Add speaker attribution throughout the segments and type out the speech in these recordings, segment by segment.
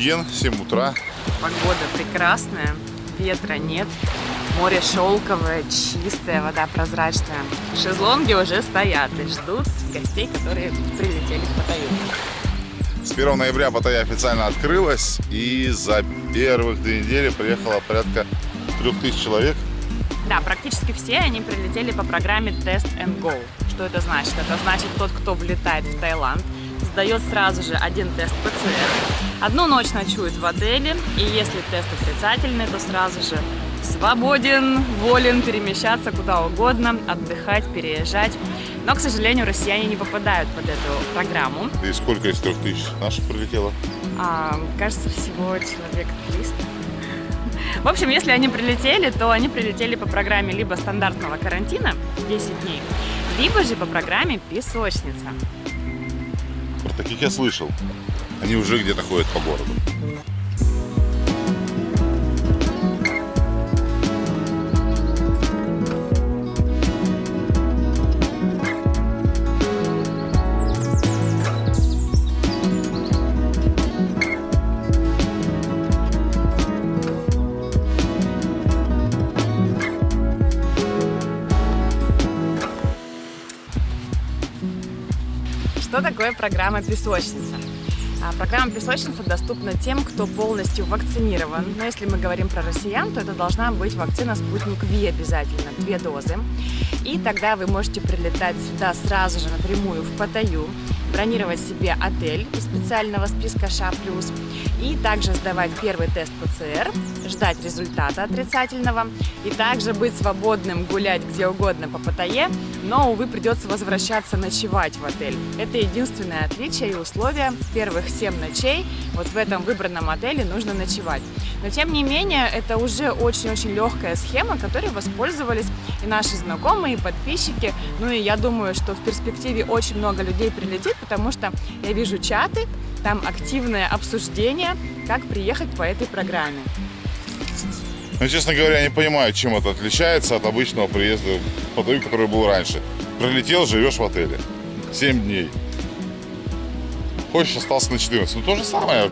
Speaker 1: Джамтьен, 7 утра.
Speaker 2: Погода прекрасная, ветра нет, море шелковое, чистая, вода прозрачная. Шезлонги уже стоят и ждут гостей, которые прилетели в Паттайю.
Speaker 1: С 1 ноября Паттайя официально открылась, и за первых две недели приехало порядка 3000 человек.
Speaker 2: Да, практически все они прилетели по программе Test and Go. Что это значит? Это значит, тот, кто влетает в Таиланд, сдает сразу же один тест ПЦР, одну ночь ночует в отеле, и если тест отрицательный, то сразу же свободен, волен перемещаться куда угодно, отдыхать, переезжать. Но, к сожалению, россияне не попадают под эту программу.
Speaker 1: И сколько из трех тысяч наших прилетело?
Speaker 2: А, кажется, всего человек 300. В общем, если они прилетели, то они прилетели по программе либо стандартного карантина 10 дней, либо же по программе песочница.
Speaker 1: Про таких я слышал. Они уже где-то ходят по городу.
Speaker 2: Что такое программа «Песочница»? А, Программа «Песочница» доступна тем, кто полностью вакцинирован. Но если мы говорим про россиян, то это должна быть вакцина «Спутник Ви» обязательно, две дозы. И тогда вы можете прилетать сюда сразу же напрямую в Паттайю, бронировать себе отель из специального списка ША+, и также сдавать первый тест ПЦР, ждать результата отрицательного, и также быть свободным гулять где угодно по Паттайе, но, увы, придется возвращаться ночевать в отель. Это единственное отличие и условие. Первых 7 ночей вот в этом выбранном отеле нужно ночевать. Но, тем не менее, это уже очень-очень легкая схема, которой воспользовались и наши знакомые, и подписчики. Ну и я думаю, что в перспективе очень много людей прилетит, потому что я вижу чаты, там активное обсуждение, как приехать по этой программе.
Speaker 1: Ну, честно говоря, я не понимаю, чем это отличается от обычного приезда в Паттайю, который был раньше. Прилетел, живешь в отеле. 7 дней. Хочешь, остался на 14. Ну, то же самое.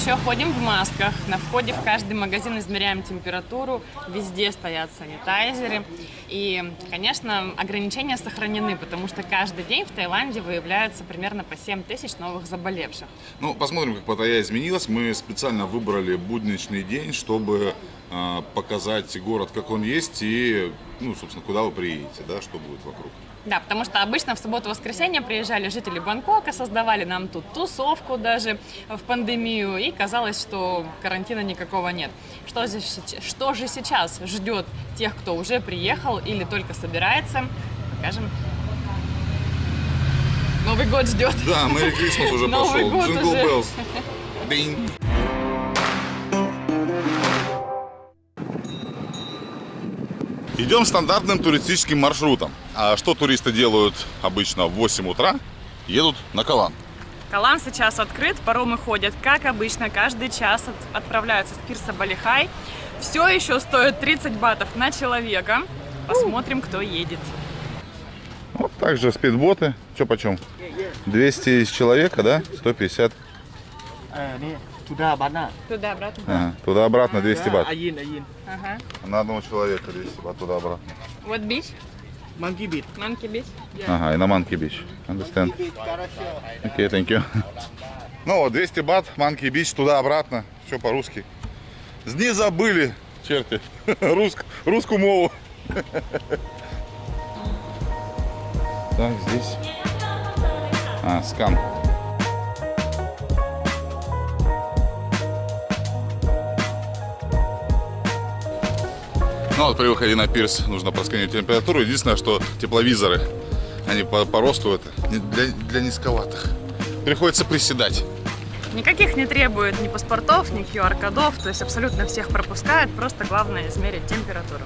Speaker 2: Еще ходим в масках. На входе в каждый магазин измеряем температуру. Везде стоят санитайзеры. И, конечно, ограничения сохранены, потому что каждый день в Таиланде выявляется примерно по 7 тысяч новых заболевших.
Speaker 1: Ну, посмотрим, как Паттайя изменилась. Мы специально выбрали будничный день, чтобы э, показать город, как он есть, и, ну, собственно, куда вы приедете, да, что будет вокруг.
Speaker 2: Да, потому что обычно в субботу-воскресенье приезжали жители Бангкока, создавали нам тут тусовку даже в пандемию, и казалось, что карантина никакого нет. Что сеч- что же сейчас ждет тех, кто уже приехал или только собирается? Покажем. Новый год ждет.
Speaker 1: Да, Merry Christmas уже
Speaker 2: Новый
Speaker 1: пошел.
Speaker 2: год
Speaker 1: Джингл
Speaker 2: уже.
Speaker 1: Bells. Динь. Идем стандартным туристическим маршрутом. А что туристы делают обычно в 8 утра? Едут на Калан.
Speaker 2: Калан сейчас открыт, паромы ходят, как обычно, каждый час отправляются с пирса Балихай. Все еще стоит 30 батов на человека. Посмотрим, кто едет.
Speaker 1: Вот также спидботы. Че почем? 200 из человека, да? 150.
Speaker 3: Туда-обратно.
Speaker 2: Туда-обратно.
Speaker 1: Ага. Туда-обратно 200 бат.
Speaker 3: А, один, один.
Speaker 2: Ага.
Speaker 1: На одного человека 200 бат туда-обратно.
Speaker 2: Вот бич?
Speaker 3: Monkey Beach. Monkey
Speaker 2: Beach? Yeah.
Speaker 1: Ага, и на Monkey Beach. Understand? Окей, okay, thank you. ну вот, 200 бат, Monkey Beach, туда-обратно. Все по-русски. Не забыли, черти, Руск, русскую мову. так, здесь. А, скан. Ну вот при выходе на пирс нужно просканировать температуру. Единственное, что тепловизоры, они по, по росту это для, для низковатых. Приходится приседать.
Speaker 2: Никаких не требует ни паспортов, ни QR-кодов, то есть абсолютно всех пропускают, просто главное измерить температуру.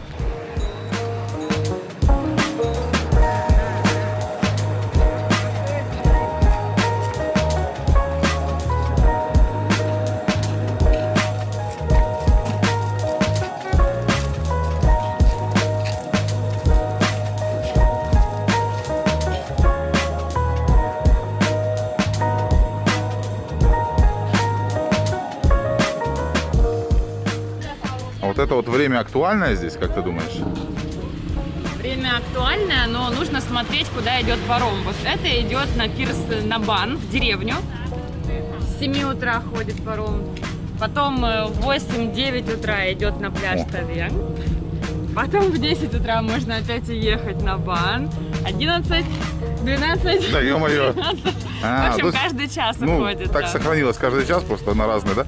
Speaker 1: Это вот время актуальное здесь, как ты думаешь?
Speaker 2: Время актуальное, но нужно смотреть, куда идет паром. Вот это идет на пирс на Бан, в деревню. С 7 утра ходит паром. Потом э, в 8-9 утра идет на пляж. Тавен. Потом в 10 утра можно опять ехать на Бан. 11, 12,
Speaker 1: Да, ё-моё.
Speaker 2: 13.
Speaker 1: А,
Speaker 2: в общем,
Speaker 1: есть,
Speaker 2: каждый час
Speaker 1: Ну,
Speaker 2: уходит.
Speaker 1: так
Speaker 2: да.
Speaker 1: сохранилось каждый час, просто на разные, да?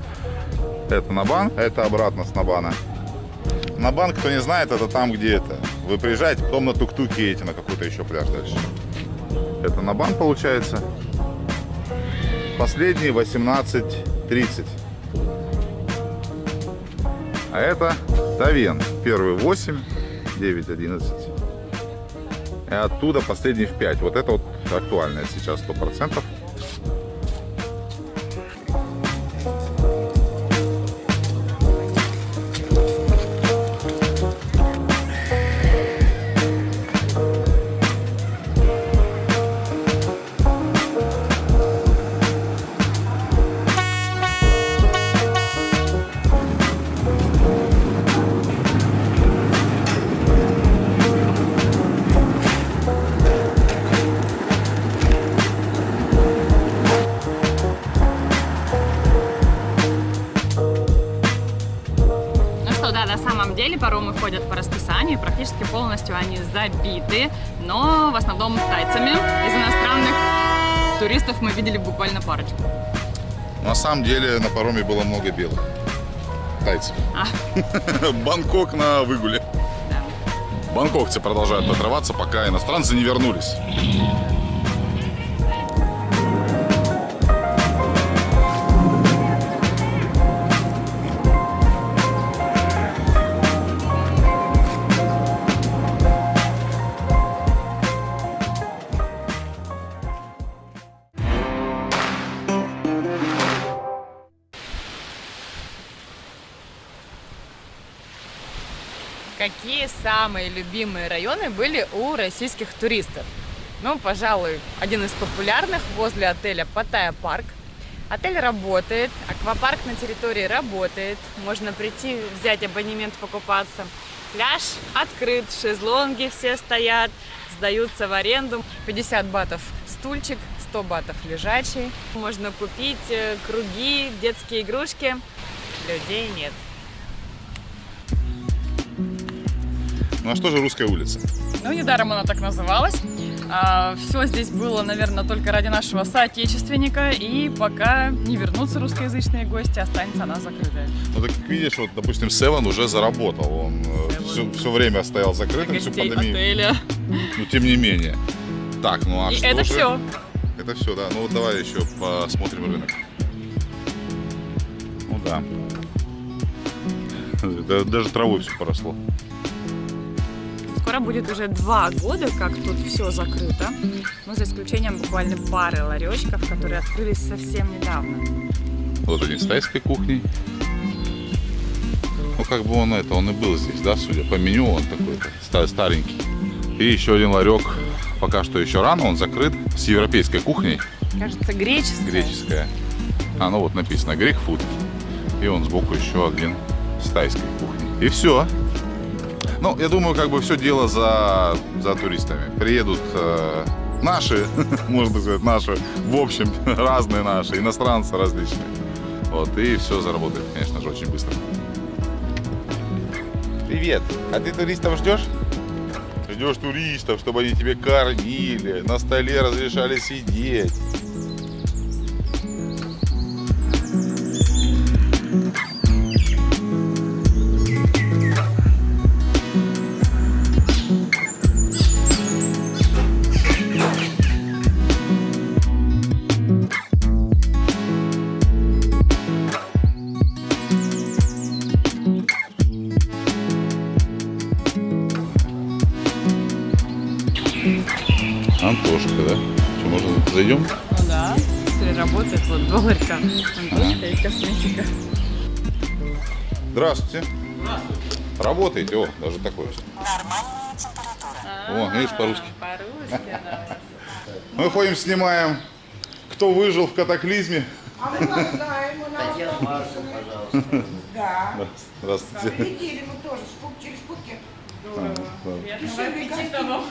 Speaker 1: Это на бан, это обратно с Набана. На бан, кто не знает, это там, где это. Вы приезжаете, потом на тук-туке едете на какой-то еще пляж дальше. Это на бан получается. Последний 18.30. А это Тавен. Первый 8, 9, 11. И оттуда последний в 5. Вот это вот актуальное сейчас 100%.
Speaker 2: Забиты, но в основном тайцами. Из иностранных туристов мы видели буквально парочку.
Speaker 1: На самом деле на пароме было много белых. Тайцев.
Speaker 2: А.
Speaker 1: Бангкок на выгуле.
Speaker 2: Да.
Speaker 1: Бангкокцы продолжают отрываться, пока иностранцы не вернулись.
Speaker 2: Самые любимые районы были у российских туристов? Ну, пожалуй, один из популярных возле отеля Паттайя парк. Отель работает, аквапарк на территории работает, можно прийти, взять абонемент, покупаться. Пляж открыт, шезлонги все стоят, сдаются в аренду. 50 батов стульчик, 100 батов лежачий. Можно купить э, круги, детские игрушки. Людей нет.
Speaker 1: Ну а что же русская улица?
Speaker 2: Ну, недаром она так называлась. все здесь было, наверное, только ради нашего соотечественника. И пока не вернутся русскоязычные гости, останется она закрытая.
Speaker 1: Ну так как видишь, вот, допустим, Севен уже заработал. Он
Speaker 2: Seven.
Speaker 1: все, время стоял закрытым, всю пандемию.
Speaker 2: отеля.
Speaker 1: Но тем не менее. Так, ну а
Speaker 2: И
Speaker 1: что
Speaker 2: это
Speaker 1: же?
Speaker 2: все.
Speaker 1: Это все, да. Ну вот давай еще посмотрим рынок. Ну. Да- Даже травой все поросло.
Speaker 2: Скоро будет уже два года, как тут все закрыто. Ну, за исключением буквально пары ларечков, которые открылись совсем недавно.
Speaker 1: Вот один с тайской кухней. Ну, как бы он это, он и был здесь, да, судя по меню, он такой ста- старенький. И еще один ларек, пока что еще рано, он закрыт, с европейской кухней,
Speaker 2: Кажется, греческая.
Speaker 1: греческая. А, ну вот написано Greek Food. И он сбоку еще один с тайской кухней. И все. Ну, я думаю, как бы все дело за, за туристами. Приедут э, наши, можно сказать, наши, в общем, разные наши, иностранцы различные. Вот, и все заработает, конечно же, очень быстро. Привет! А ты туристов ждешь? Ждешь туристов, чтобы они тебе кормили, на столе разрешали сидеть. Да,
Speaker 2: работает вот долларка, антошка и косметика.
Speaker 1: Здравствуйте. Здравствуйте. Работаете? О, даже такое. О, видишь, по-русски.
Speaker 2: По-русски она
Speaker 1: Мы ходим, снимаем, кто выжил в катаклизме.
Speaker 4: А мы вас знаем, мы на вас подписаны. Да.
Speaker 1: Здравствуйте.
Speaker 4: Летели мы тоже через Пукет.
Speaker 2: Приятного аппетита вам.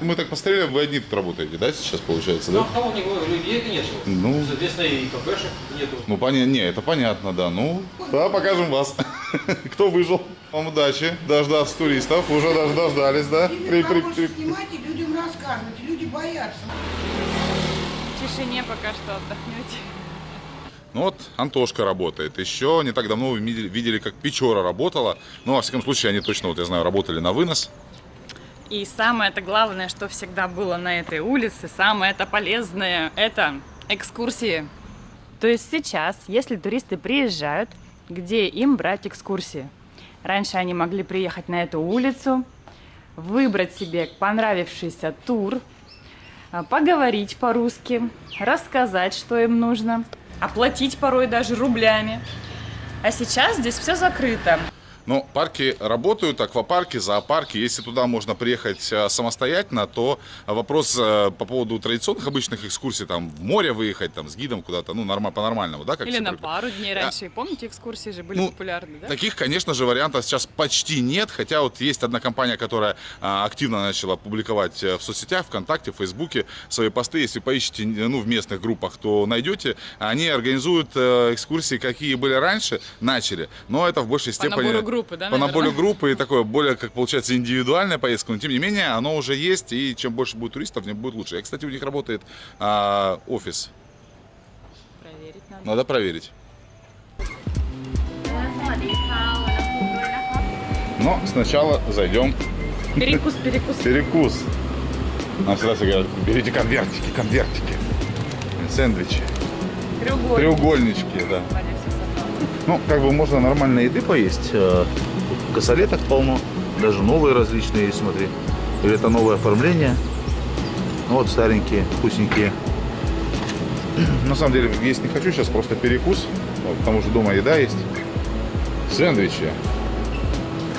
Speaker 1: Мы так посмотрели, вы одни тут работаете, да, сейчас получается, да?
Speaker 5: Ну, кого не говорю, людей нету.
Speaker 1: Ну.
Speaker 5: Соответственно, и кафешек нету.
Speaker 1: Ну, понятно, не, это понятно, да. Ну, да, покажем вас. Кто выжил. Вам удачи, дождаться туристов. Уже даже дождались, да? При- при- при-
Speaker 4: снимайте, людям рассказывайте, люди боятся.
Speaker 2: В тишине пока что отдохнете.
Speaker 1: Ну вот Антошка работает. Еще не так давно вы видели, как Печора работала. Ну, во всяком случае, они точно, вот я знаю, работали на вынос.
Speaker 2: И самое это главное, что всегда было на этой улице, самое это полезное, это экскурсии. То есть сейчас, если туристы приезжают, где им брать экскурсии? Раньше они могли приехать на эту улицу, выбрать себе понравившийся тур, а, поговорить по-русски, рассказать, что им нужно, оплатить порой даже рублями. А сейчас здесь все закрыто.
Speaker 1: Но парки работают, аквапарки, зоопарки. Если туда можно приехать э, самостоятельно, то вопрос э, по поводу традиционных обычных экскурсий, там в море выехать, там с гидом куда-то, ну, норма, по-нормальному, да? Как
Speaker 2: Или на пару дней раньше. Помните, экскурсии же были
Speaker 1: Ну,
Speaker 2: популярны, да?
Speaker 1: Таких, конечно же, вариантов сейчас почти нет, хотя вот есть одна компания, которая а, активно начала публиковать э, в соцсетях, ВКонтакте, в Фейсбуке свои посты. Если поищете ну, в местных группах, то найдете. Они организуют экскурсии, какие были раньше, начали, но это в большей
Speaker 2: По
Speaker 1: степени...
Speaker 2: набору группы, да,
Speaker 1: По
Speaker 2: наверное?
Speaker 1: группы и такое более, как получается, индивидуальная поездка, но тем не менее оно уже есть, и чем больше будет туристов, тем будет лучше. И, кстати, у них работает а, офис.
Speaker 2: Проверить надо.
Speaker 1: Надо проверить. Но сначала зайдем
Speaker 2: Перекус, перекус.
Speaker 1: Перекус. Нам всегда все говорят, берите конвертики, конвертики. Сэндвичи.
Speaker 2: Треугольник.
Speaker 1: Треугольнички, да.
Speaker 6: Ну, как бы можно нормальной еды поесть. Э, Косолеток полно, даже новые различные есть, смотри. Или это новое оформление. Ну, Вот старенькие, вкусненькие.
Speaker 1: На самом деле, есть не хочу, сейчас просто перекус. Вот, потому что дома еда есть. Сэндвичи.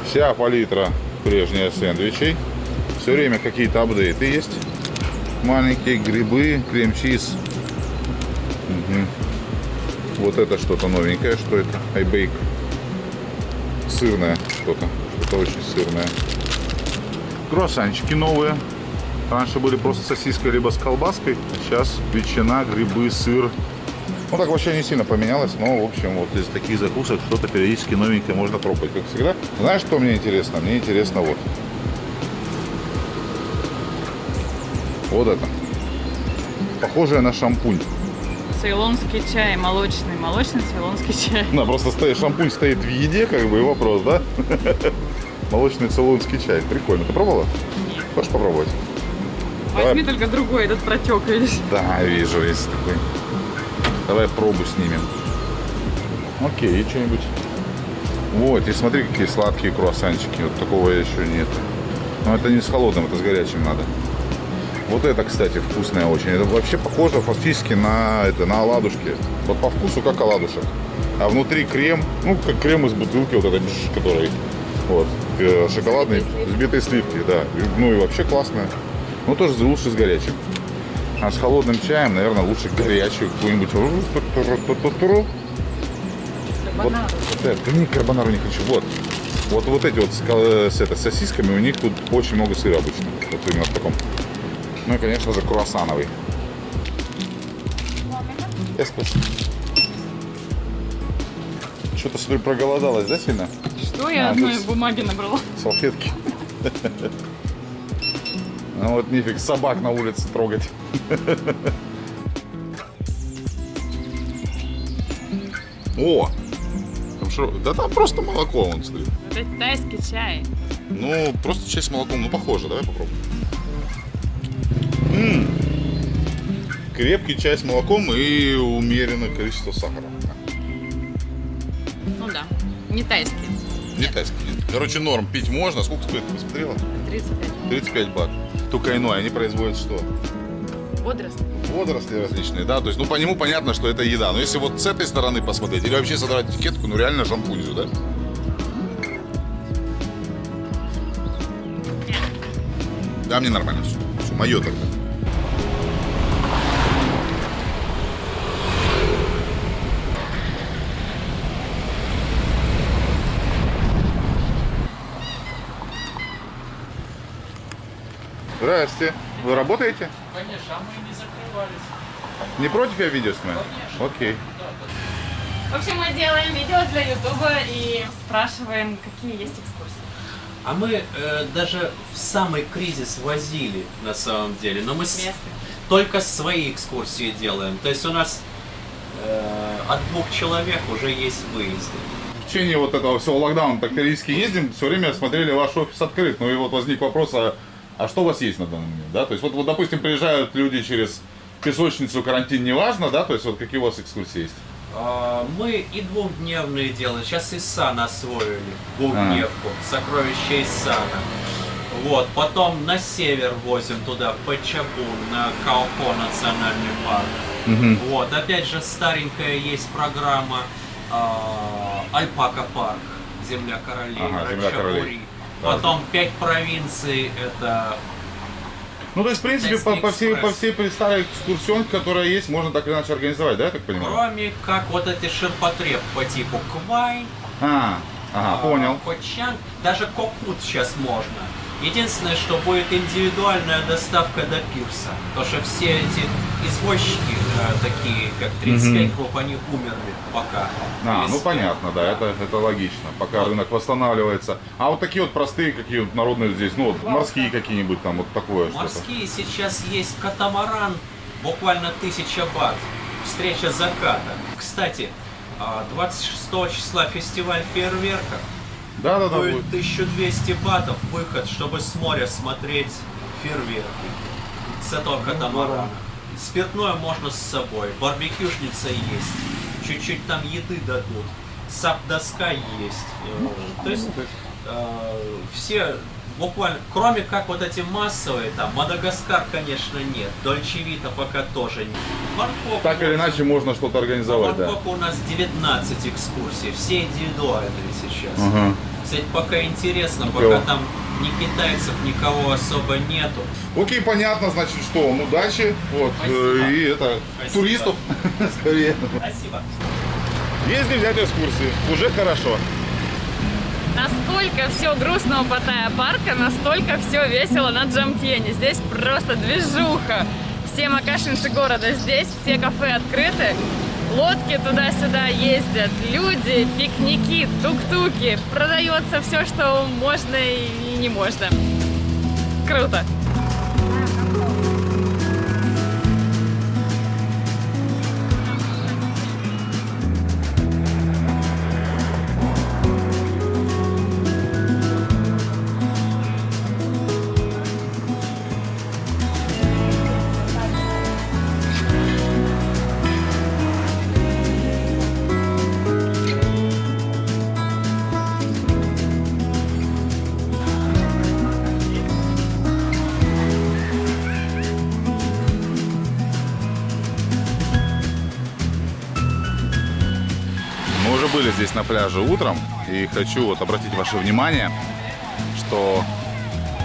Speaker 1: Вся палитра прежняя сэндвичей. Все время какие-то апдейты есть. Маленькие грибы, крем-чиз. Мгм. Вот это что-то новенькое. Что это? Айбейк. Сырное что-то. Что-то очень сырное. Круассанчики новые. Раньше были просто сосиской либо с колбаской. Сейчас ветчина, грибы, сыр. Ну так вообще не сильно поменялось, но в общем вот из таких закусок что-то периодически новенькое можно пробовать, как всегда. Знаешь, что мне интересно? Мне интересно вот. Вот это. Похожее на шампунь.
Speaker 2: Цейлонский чай, молочный, молочный цейлонский чай.
Speaker 1: Да, просто стоит, шампунь стоит в еде, как бы, и вопрос, да? Молочный цейлонский чай. Прикольно. Ты пробовала?
Speaker 2: Нет.
Speaker 1: Хочешь попробовать?
Speaker 2: Возьми только другой, этот протек, видишь?
Speaker 1: Да, вижу, есть такой. Давай пробу снимем. Окей, и что-нибудь. Вот, и смотри, какие сладкие круассанчики. Вот такого еще нет. Но это не с холодным, это с горячим надо. Вот это, кстати, вкусное очень. Это вообще похоже фактически на, это, на оладушки. Вот по вкусу как оладушек. А внутри крем, ну, как крем из бутылки, вот этот, бш, который, вот, э, шоколадный, взбитые сливки, да. Ну и вообще классное. Ну, тоже лучше с горячим. А с холодным чаем, наверное, лучше горячую какую-нибудь. Вот, да, да не, карбонару не хочу. Вот. Вот, вот эти вот с, ко- с, это, сосисками, у них тут очень много сыра обычно. Вот именно в таком. Ну и, конечно же, круассановый. Спасибо. Что-то, смотрю, проголодалась, да, сильно?
Speaker 2: Что я
Speaker 1: А,
Speaker 2: одной
Speaker 1: тут-
Speaker 2: бумаги набрала?
Speaker 1: Салфетки. Ну вот нифиг собак на улице трогать. О! Там шо- Да там просто молоко, вон стоит.
Speaker 2: Это тайский чай.
Speaker 1: Ну, просто чай с молоком. Ну, похоже. Давай попробуем. М. Крепкий чай с молоком и умеренное количество сахара.
Speaker 2: Ну да, не тайский.
Speaker 1: Не тайский. Короче, норм. Пить можно. Сколько стоит, ты посмотрела?
Speaker 2: 35.
Speaker 1: 35 бат. Только иное. Они производят что?
Speaker 2: Водоросли.
Speaker 1: Водоросли различные, да? То есть, ну, по нему понятно, что это еда. Но если вот с этой стороны посмотреть, или вообще содрать этикетку, ну, реально шампунь же, да? Да, мне нормально все. Все, мое тогда. Здрасте. Вы работаете?
Speaker 5: Конечно, а мы не закрывались.
Speaker 1: Не против я видео снимаю? Окей.
Speaker 2: В общем, мы делаем видео для Ютуба и спрашиваем, какие есть экскурсии.
Speaker 7: А мы э, даже в самый кризис возили на самом деле, но мы с- только свои экскурсии делаем. То есть у нас э, от двух человек уже есть выезды.
Speaker 1: В течение вот этого всего локдауна так периодически ездим, все время смотрели ваш офис открыт. Ну и вот возник вопрос, а, а что у вас есть на данный момент, да? То есть вот, вот, допустим, приезжают люди через песочницу, карантин, неважно, да? То есть вот какие у вас экскурсии есть?
Speaker 7: А, Мы и двухдневные делаем. Сейчас и Сан освоили. Двухдневку. Сокровища из Сана. Вот. Потом на север возим туда, в Пачабун, на Каопо национальный парк. Вот. Опять же, старенькая есть программа а, Альпака парк. Земля королей.
Speaker 1: Ага, «Земля королей».
Speaker 7: Потом пять провинций. Это
Speaker 1: Ну, то есть, в принципе, по, по всей, по всей старой экскурсионке, которая есть, можно так или иначе организовать, да, я так понимаю?
Speaker 7: кроме как вот эти ширпотреб по типу Квай,
Speaker 1: А, ага,
Speaker 7: А,
Speaker 1: понял.
Speaker 7: Кочан, даже Кокут сейчас можно. Единственное, что будет индивидуальная доставка до пирса. Потому что все эти извозчики, э, такие как 35 групп, они умерли пока.
Speaker 1: А, ну понятно, да, это, это логично, пока рынок восстанавливается. А вот такие вот простые, какие вот народные здесь, ну вот морские какие-нибудь там, вот такое.
Speaker 7: Морские сейчас есть катамаран, буквально тысяча бат. Встреча заката. Кстати, а, 26 числа фестиваль фейерверков.
Speaker 1: Да, да, да,
Speaker 7: Будет
Speaker 1: будет.
Speaker 7: 1200 батов выход, чтобы с моря смотреть фейерверки. С этого катамарана. Спиртное можно с собой. Барбекюшница есть. Чуть-чуть там еды дадут. Сап-доска есть. Э, То есть э, все буквально, кроме как вот эти массовые, там, Мадагаскар, конечно, нет. Дольче Вита пока тоже нет. Бангкок
Speaker 1: Так или иначе можно что-то организовать,
Speaker 7: в
Speaker 1: да.
Speaker 7: У нас 19 экскурсий, все индивидуальные сейчас.
Speaker 1: Ага.
Speaker 7: Кстати, пока интересно,
Speaker 1: Никого.
Speaker 7: пока там ни китайцев, никого особо нету.
Speaker 1: Окей, понятно, значит, что, ну, удачи, вот,
Speaker 7: Спасибо.
Speaker 1: э, и это,
Speaker 7: Спасибо.
Speaker 1: туристов, скорее.
Speaker 7: Спасибо.
Speaker 1: Где взять экскурсии, уже хорошо.
Speaker 2: Насколько все грустно у Паттайя парка, настолько все весело на Джамтьене. Здесь просто движуха. Все макашинцы города здесь, все кафе открыты. Лодки туда-сюда ездят, люди, пикники, тук-туки. Продается все, что можно и не можно. Круто.
Speaker 1: На пляже утром, и хочу вот обратить ваше внимание, что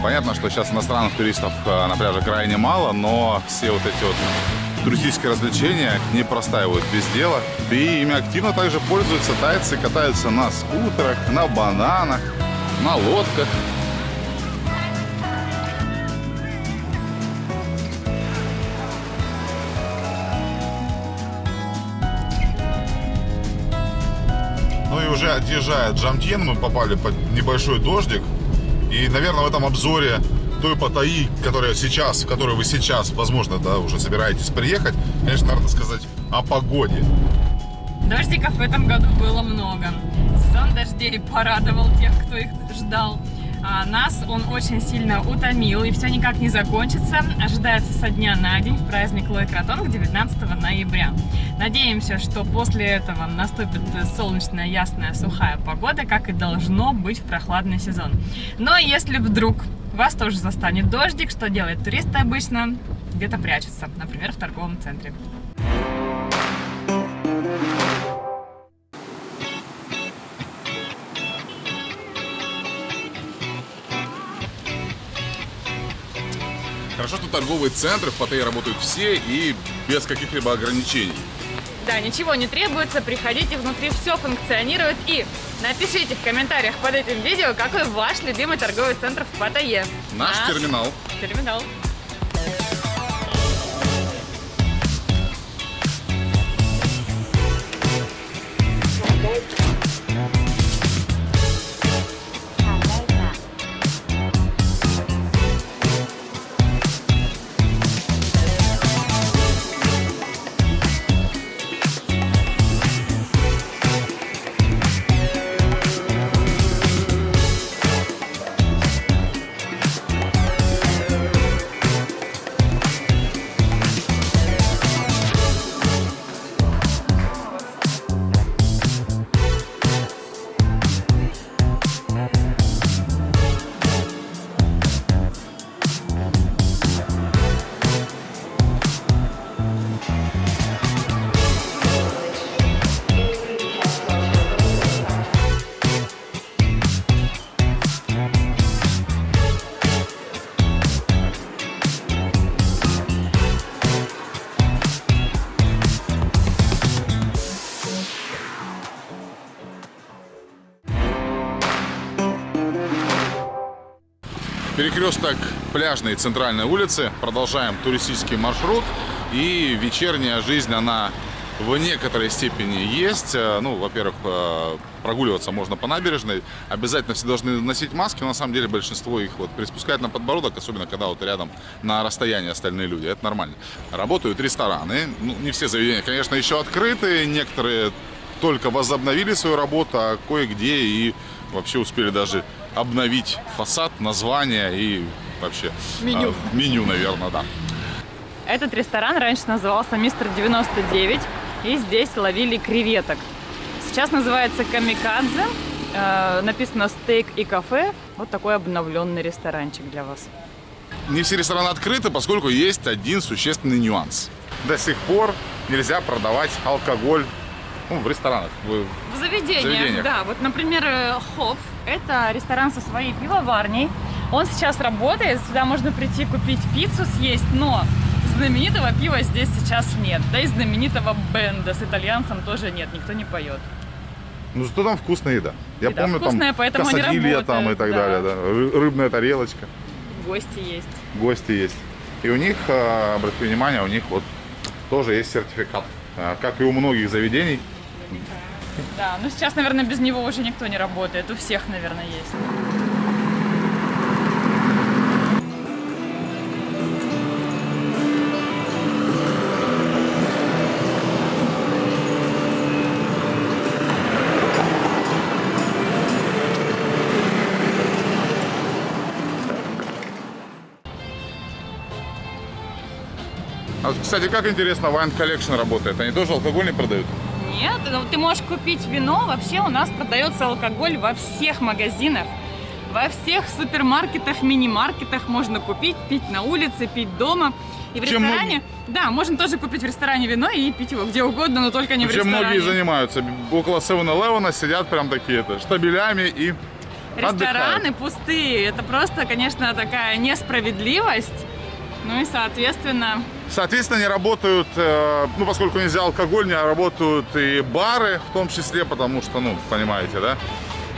Speaker 1: понятно, что сейчас иностранных туристов э, на пляже крайне мало, но все вот эти вот туристические развлечения не простаивают без дела. И ими активно также пользуются тайцы, катаются на скутерах, на бананах, на лодках. Уже отъезжая от Джамтьен, мы попали под небольшой дождик. И, наверное, в этом обзоре той Паттайи, которая сейчас, в которую вы сейчас, возможно, да, уже собираетесь приехать, конечно, надо сказать о погоде.
Speaker 2: Дождиков в этом году было много. Сезон дождей порадовал тех, кто их ждал. А нас он очень сильно утомил, и все никак не закончится. Ожидается со дня на день праздник Лой Кратонг 19 ноября. Надеемся, что после этого наступит солнечная, ясная, сухая погода, как и должно быть в прохладный сезон. Но если вдруг вас тоже застанет дождик, что делают туристы обычно? Где-то прячутся, например, в торговом центре.
Speaker 1: Хорошо, что торговые центры в Паттайе работают все и без каких-либо ограничений.
Speaker 2: Да, ничего не требуется, приходите, внутри все функционирует. И напишите в комментариях под этим видео, какой ваш любимый торговый центр в Паттайе.
Speaker 1: Наш терминал.
Speaker 2: Терминал.
Speaker 1: Перекресток пляжной центральной улицы. Продолжаем туристический маршрут. И вечерняя жизнь, она в некоторой степени есть. Э, Ну, во-первых, э, прогуливаться можно по набережной. Обязательно все должны носить маски. Но на самом деле большинство их вот приспускает на подбородок, особенно когда вот рядом на расстоянии остальные люди. Это нормально. Работают рестораны. Ну, не все заведения, конечно, еще открыты. Некоторые только возобновили свою работу, а кое-где и вообще успели даже обновить фасад, название и вообще
Speaker 2: Меню.
Speaker 1: а, меню, наверное, да.
Speaker 2: Этот ресторан раньше назывался Мистер 99, и здесь ловили креветок. Сейчас называется Камикадзе, э, написано стейк и кафе. Вот такой обновленный ресторанчик для вас.
Speaker 1: Не все рестораны открыты, поскольку есть один существенный нюанс. До сих пор нельзя продавать алкоголь ну, в ресторанах. в-
Speaker 2: В заведениях,
Speaker 1: Заведениях.
Speaker 2: да. Вот, например, э, Хоп – это ресторан со своей пивоварней. Он сейчас работает, сюда можно прийти купить пиццу съесть, но знаменитого пива здесь сейчас нет. Да и знаменитого бенда с итальянцем тоже нет, никто не поет.
Speaker 1: Ну, зато там вкусная еда. Я
Speaker 2: Еда
Speaker 1: помню,
Speaker 2: вкусная,
Speaker 1: там
Speaker 2: поэтому они
Speaker 1: там и так
Speaker 2: да.
Speaker 1: далее. Да. Ры- Рыбная тарелочка,
Speaker 2: Гости есть.
Speaker 1: гости есть. И у них, э, обратите внимание, у них вот тоже есть сертификат. Э, Как и у многих заведений,
Speaker 2: Да, но сейчас, наверное, без него уже никто не работает. У всех, наверное, есть.
Speaker 1: А кстати, как интересно, Wine Collection работает. Они тоже алкоголь не продают?
Speaker 2: Нет, ну, ты можешь купить вино. Вообще у нас продается алкоголь во всех магазинах. Во всех супермаркетах, мини-маркетах можно купить, пить на улице, пить дома. И в
Speaker 1: Чем
Speaker 2: ресторане, да, можно тоже купить в ресторане вино и пить его где угодно, но только не в
Speaker 1: Чем
Speaker 2: ресторане.
Speaker 1: многие занимаются. Около 7-Eleven сидят прям такие-то штабелями и
Speaker 2: Рестораны
Speaker 1: отдыхают.
Speaker 2: пустые. Это просто, конечно, такая несправедливость. Ну и, соответственно,
Speaker 1: Соответственно, не работают, э, ну, поскольку нельзя алкоголь, не работают и бары в том числе, потому что, ну, понимаете, да?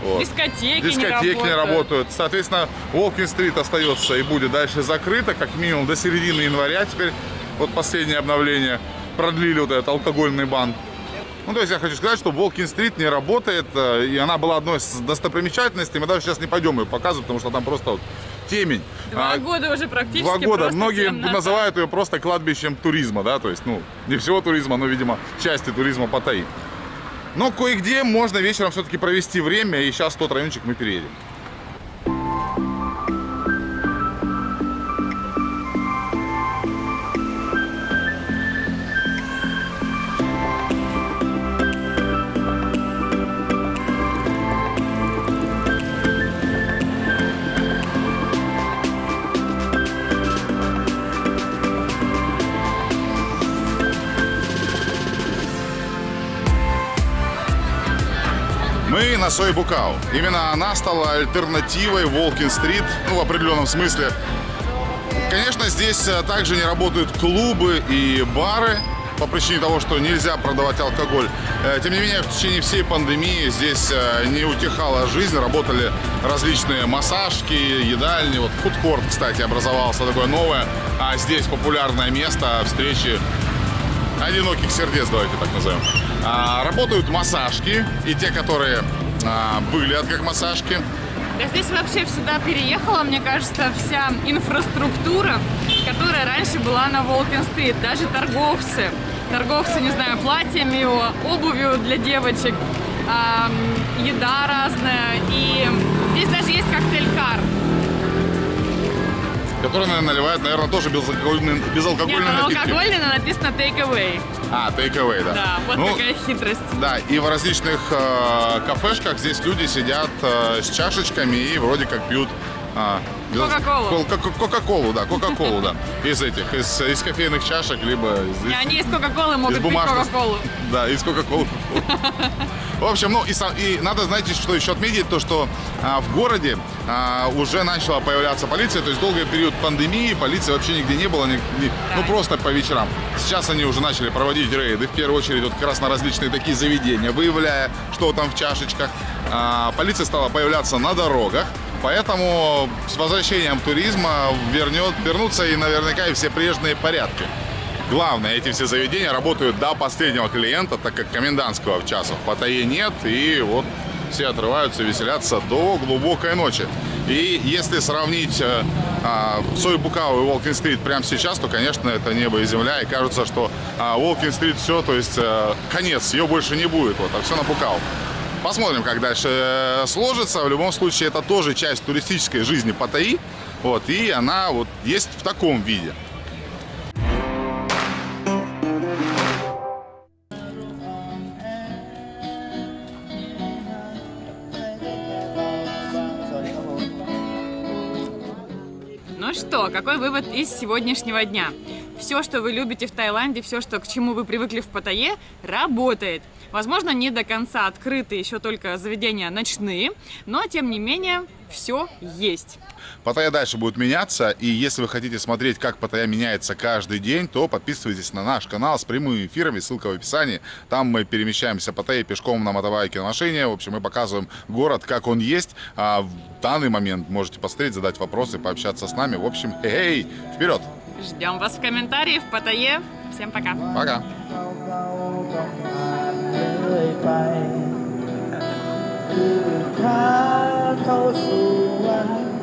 Speaker 1: Вот.
Speaker 2: дискотеки,
Speaker 1: Дискотеки
Speaker 2: не
Speaker 1: не
Speaker 2: работают.
Speaker 1: работают. Соответственно, Уолкин-стрит остается и будет дальше закрыто, как минимум до середины января. Теперь вот последнее обновление продлили вот этот алкогольный бан. Ну, то есть я хочу сказать, что Волкин-стрит не работает, э, и она была одной из достопримечательностей. Мы даже сейчас не пойдем ее показывать, потому что там просто вот темень.
Speaker 2: Два
Speaker 1: А,
Speaker 2: года уже практически
Speaker 1: Два года. Многие
Speaker 2: темнота.
Speaker 1: называют ее просто кладбищем туризма, да, то есть, ну, не всего туризма, но, видимо, части туризма Паттайи. Но кое-где можно вечером все-таки провести время, и сейчас тот райончик мы переедем. Мы на Сойбукау. Именно она стала альтернативой Волкин-стрит, ну, в определенном смысле. Конечно, здесь э, также не работают клубы и бары по причине того, что нельзя продавать алкоголь. Э, Тем не менее, в течение всей пандемии здесь э, не утихала жизнь, работали различные массажки, едальни. Вот фудкорт, кстати, образовался такое новое, а здесь популярное место встречи одиноких сердец, давайте так назовем. А, работают массажки, и те, которые а, были от как массажки.
Speaker 2: Да здесь вообще сюда переехала, мне кажется, вся инфраструктура, которая раньше была на Волкин-стрит. Даже торговцы. Торговцы, не знаю, платьями, обувью для девочек, еда разная. И здесь даже есть коктейль-кар.
Speaker 1: Которые наверное, наливают, наверное, тоже безалкогольный,
Speaker 2: Нет,
Speaker 1: безалкогольный
Speaker 2: он
Speaker 1: напитки.
Speaker 2: алкогольный, но написано take away.
Speaker 1: А, take away, да.
Speaker 2: Да, вот
Speaker 1: Ну,
Speaker 2: такая хитрость.
Speaker 1: Да, и в различных э, кафешках здесь люди сидят э, с чашечками и вроде как пьют а,
Speaker 2: Кока-колу.
Speaker 1: кол- ко- Кока-колу, да, Кока-колу, да. Из этих, из, из кофейных чашек, либо из,
Speaker 2: И они из Кока-Колы могут
Speaker 1: из
Speaker 2: пить. Кока-Колу.
Speaker 1: Да, из Кока-Колы. В общем, ну и, и надо, знаете, что еще отметить, то, что а, в городе а, уже начала появляться полиция, то есть долгий период пандемии полиции вообще нигде не было, ни- ни- ну просто по вечерам. Сейчас они уже начали проводить рейды, в первую очередь вот как раз на различные такие заведения, выявляя, что там в чашечках. А, полиция стала появляться на дорогах, поэтому с возвращением туризма вернет, вернутся и наверняка и все прежние порядки. Главное, эти все заведения работают до последнего клиента, так как комендантского в часов в Паттайе нет, и вот все отрываются, веселятся до глубокой ночи. И если сравнить э, а, Сой Букау и Волкин-стрит прямо сейчас, то, конечно, это небо и земля, и кажется, что а, Волкин-стрит все, то есть э, конец, ее больше не будет, вот, а все на Букау. Посмотрим, как дальше э, сложится. В любом случае, это тоже часть туристической жизни Паттайи, вот, и она вот есть в таком виде.
Speaker 2: Ну что, какой вывод из сегодняшнего дня? Все, что вы любите в Таиланде, все, что, к чему вы привыкли в Паттайе, работает. Возможно, не до конца открыты еще только заведения ночные, но, тем не менее, все есть.
Speaker 1: Паттайя дальше будет меняться, и если вы хотите смотреть, как Паттайя меняется каждый день, то подписывайтесь на наш канал с прямыми эфирами, ссылка в описании. Там мы перемещаемся по Паттайе пешком на мотовайке на машине. В общем, мы показываем город, как он есть. А в данный момент можете посмотреть, задать вопросы, пообщаться с нами. В общем, эй, вперед!
Speaker 2: Ждем вас в комментарии в Паттайе. Всем пока.
Speaker 1: Пока!
Speaker 3: ยไปคือพาเข้าสู่วัน